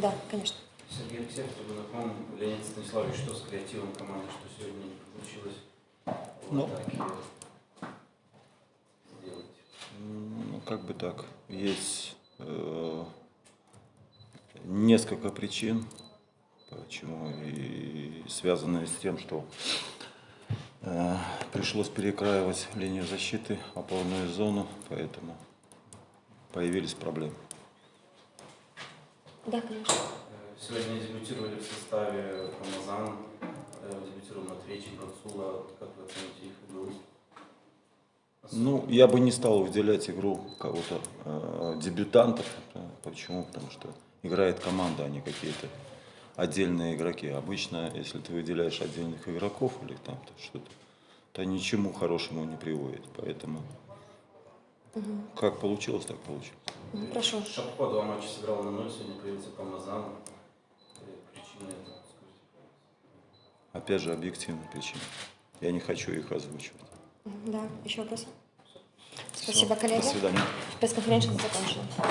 Да, конечно. Сергей Алексеев, Трибунаком, Леонид Станиславович, что с креативом команды, что сегодня не получилось в Ну. атаке сделать? Ну, как бы так. Есть э, несколько причин, почему. И связанные с тем, что э, пришлось перекраивать линию защиты, опорную зону, поэтому появились проблемы. Да, конечно. Э, Сегодня дебютировали в составе Рамазан, э, дебютировал Матвейчик, Рацула. Как вы оцените их игру? Ну, я бы не стал выделять игру кого-то э, дебютантов. Да, Почему? Потому что играет команда, а не какие-то отдельные игроки. Обычно, если ты выделяешь отдельных игроков или там то что-то, то ничему хорошему не приводит. Поэтому как получилось, так получилось. Ну, Прошу. Шапко два матча сыграл на ноль, сегодня появился по Мазану. Причина этого. Опять же, объективная причина. Я не хочу их озвучивать. Да, еще вопросы? Спасибо, коллеги. До свидания. Пресс-конференция закончена.